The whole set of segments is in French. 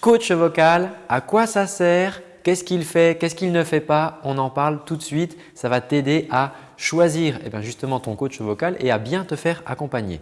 Coach vocal, à quoi ça sert Qu'est-ce qu'il fait Qu'est-ce qu'il ne fait pas On en parle tout de suite. Ça va t'aider à choisir eh bien, justement ton coach vocal et à bien te faire accompagner.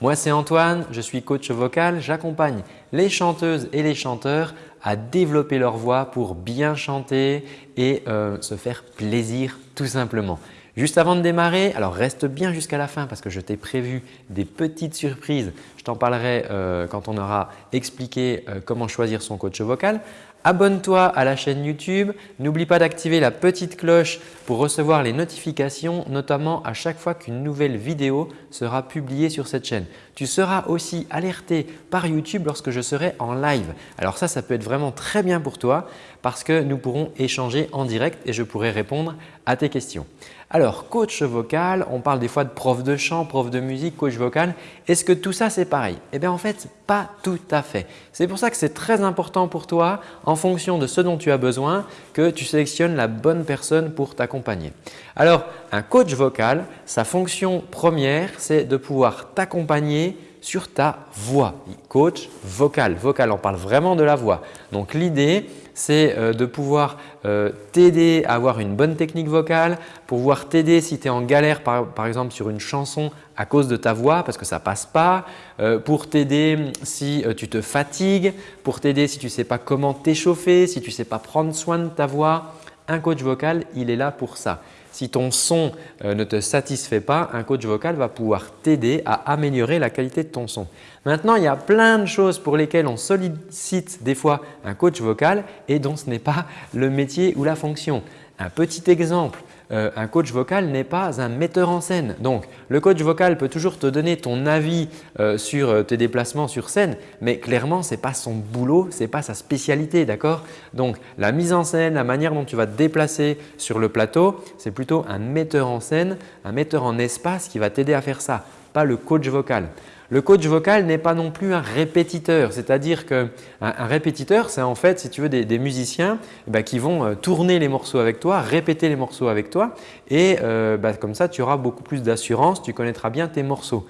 Moi, c'est Antoine, je suis coach vocal. J'accompagne les chanteuses et les chanteurs à développer leur voix pour bien chanter et euh, se faire plaisir tout simplement. Juste avant de démarrer, alors reste bien jusqu'à la fin parce que je t'ai prévu des petites surprises. T'en parlerai euh, quand on aura expliqué euh, comment choisir son coach vocal. Abonne-toi à la chaîne YouTube. N'oublie pas d'activer la petite cloche pour recevoir les notifications, notamment à chaque fois qu'une nouvelle vidéo sera publiée sur cette chaîne. Tu seras aussi alerté par YouTube lorsque je serai en live. Alors ça, ça peut être vraiment très bien pour toi parce que nous pourrons échanger en direct et je pourrai répondre à tes questions. Alors, coach vocal, on parle des fois de prof de chant, prof de musique, coach vocal. Est-ce que tout ça c'est Eh bien en fait, pas tout à fait. C'est pour ça que c'est très important pour toi en fonction de ce dont tu as besoin que tu sélectionnes la bonne personne pour t'accompagner. Alors, un coach vocal, sa fonction première, c'est de pouvoir t'accompagner sur ta voix. Coach vocal. Vocal, on parle vraiment de la voix. Donc l'idée, c'est euh, de pouvoir euh, t'aider à avoir une bonne technique vocale, pouvoir t'aider si tu es en galère par, exemple sur une chanson à cause de ta voix parce que ça passe pas, euh, pour t'aider si tu te fatigues, pour t'aider si tu ne sais pas comment t'échauffer, si tu ne sais pas prendre soin de ta voix. Un coach vocal, il est là pour ça. Si ton son euh, ne te satisfait pas, un coach vocal va pouvoir t'aider à améliorer la qualité de ton son. Maintenant, il y a plein de choses pour lesquelles on sollicite des fois un coach vocal et dont ce n'est pas le métier ou la fonction. Un petit exemple, euh, un coach vocal n'est pas un metteur en scène. Donc, le coach vocal peut toujours te donner ton avis euh, sur euh, tes déplacements sur scène, mais clairement, ce n'est pas son boulot, ce n'est pas sa spécialité. d'accord? Donc, la mise en scène, la manière dont tu vas te déplacer sur le plateau, c'est plutôt un metteur en scène, un metteur en espace qui va t'aider à faire ça, pas le coach vocal. Le coach vocal n'est pas non plus un répétiteur, c'est-à-dire qu'un un répétiteur, c'est en fait, si tu veux, des, musiciens eh ben, qui vont euh, tourner les morceaux avec toi, répéter les morceaux avec toi et euh, bah, comme ça, tu auras beaucoup plus d'assurance, tu connaîtras bien tes morceaux.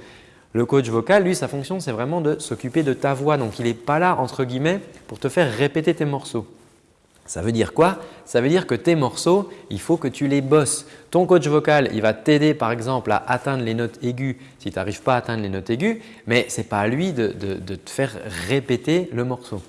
Le coach vocal, lui, sa fonction, c'est vraiment de s'occuper de ta voix. Donc, il n'est pas là, entre guillemets, pour te faire répéter tes morceaux. Ça veut dire quoi? Ça veut dire que tes morceaux, il faut que tu les bosses. Ton coach vocal, il va t'aider par exemple à atteindre les notes aiguës si tu n'arrives pas à atteindre les notes aiguës, mais ce n'est pas à lui de, te faire répéter le morceau.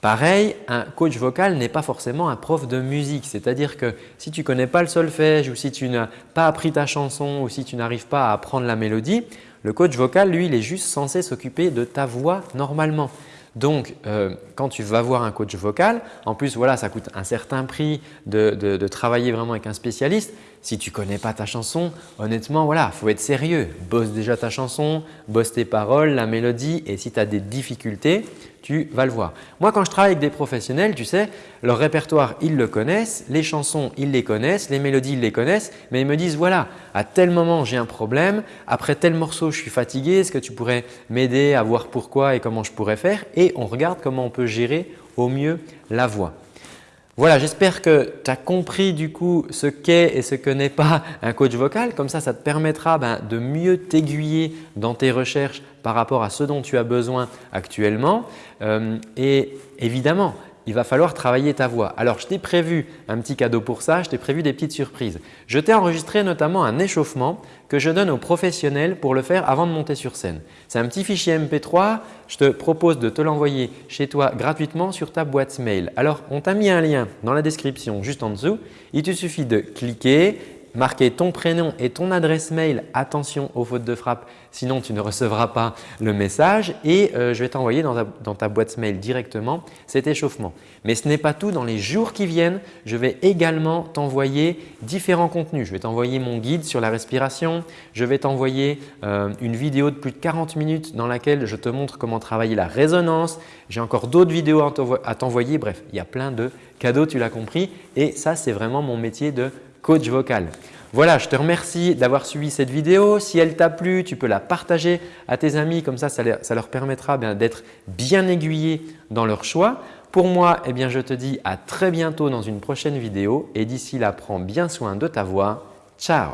Pareil, un coach vocal n'est pas forcément un prof de musique. C'est-à-dire que si tu ne connais pas le solfège ou si tu n'as pas appris ta chanson ou si tu n'arrives pas à apprendre la mélodie, le coach vocal, lui, il est juste censé s'occuper de ta voix normalement. Donc, euh, quand tu vas voir un coach vocal, en plus, voilà, ça coûte un certain prix de, travailler vraiment avec un spécialiste. Si tu ne connais pas ta chanson, honnêtement, voilà, il faut être sérieux. Bosse déjà ta chanson, bosse tes paroles, la mélodie et si tu as des difficultés, tu vas le voir. Moi, quand je travaille avec des professionnels, tu sais, leur répertoire, ils le connaissent, les chansons, ils les connaissent, les mélodies, ils les connaissent, mais ils me disent voilà, à tel moment, j'ai un problème, après tel morceau, je suis fatigué, est-ce que tu pourrais m'aider à voir pourquoi et comment je pourrais faire? Et on regarde comment on peut gérer au mieux la voix. Voilà, j'espère que tu as compris du coup ce qu'est et ce que n'est pas un coach vocal. Comme ça, ça te permettra ben, de mieux t'aiguiller dans tes recherches par rapport à ce dont tu as besoin actuellement. Euh, et évidemment, il va falloir travailler ta voix. Alors, je t'ai prévu un petit cadeau pour ça, je t'ai prévu des petites surprises. Je t'ai enregistré notamment un échauffement que je donne aux professionnels pour le faire avant de monter sur scène. C'est un petit fichier MP3, je te propose de te l'envoyer chez toi gratuitement sur ta boîte mail. Alors, on t'a mis un lien dans la description juste en dessous. Il te suffit de cliquer, marquer ton prénom et ton adresse mail. Attention aux fautes de frappe, sinon tu ne recevras pas le message et euh, je vais t'envoyer dans, ta boîte mail directement cet échauffement. Mais ce n'est pas tout. Dans les jours qui viennent, je vais également t'envoyer différents contenus. Je vais t'envoyer mon guide sur la respiration. Je vais t'envoyer euh, une vidéo de plus de 40 minutes dans laquelle je te montre comment travailler la résonance. J'ai encore d'autres vidéos à t'envoyer. Bref, il y a plein de cadeaux, tu l'as compris. Et ça, c'est vraiment mon métier de coach vocal. Voilà, je te remercie d'avoir suivi cette vidéo. Si elle t'a plu, tu peux la partager à tes amis. Comme ça, ça leur permettra d'être bien aiguillés dans leur choix. Pour moi, eh bien, je te dis à très bientôt dans une prochaine vidéo et d'ici là, prends bien soin de ta voix. Ciao